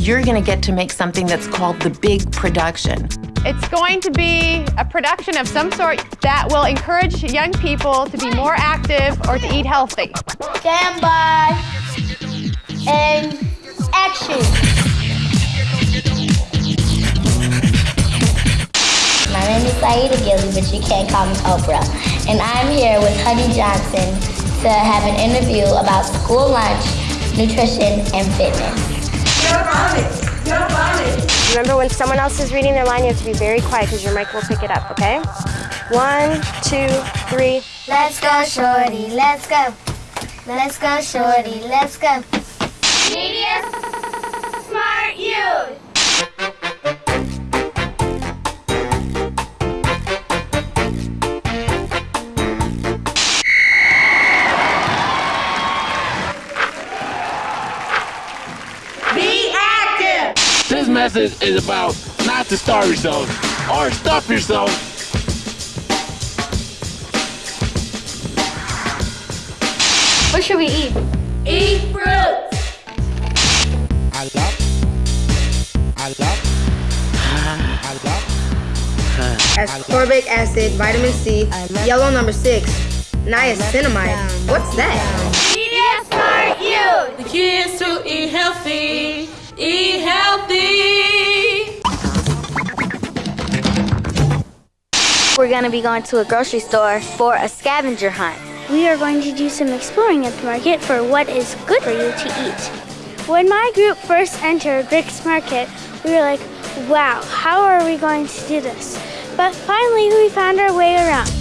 You're gonna get to make something that's called the big production. It's going to be a production of some sort that will encourage young people to be more active or to eat healthy. Stand by and action. My name is Saida Gilly, but you can't call me Oprah. And I'm here with Honey Johnson, to have an interview about school lunch, nutrition, and fitness. Remember, when someone else is reading their line, you have to be very quiet because your mic will pick it up, okay? One, two, three. Let's go, shorty, let's go. Let's go, shorty, let's go. Media Smart Youth. Message is about not to starve yourself or stuff yourself. What should we eat? Eat fruits. I love. I love. I love. ascorbic acid, vitamin C, yellow number six, niacinamide. What's that? We're going to be going to a grocery store for a scavenger hunt. We are going to do some exploring at the market for what is good for you to eat. When my group first entered Rick's Market, we were like, wow, how are we going to do this? But finally, we found our way around.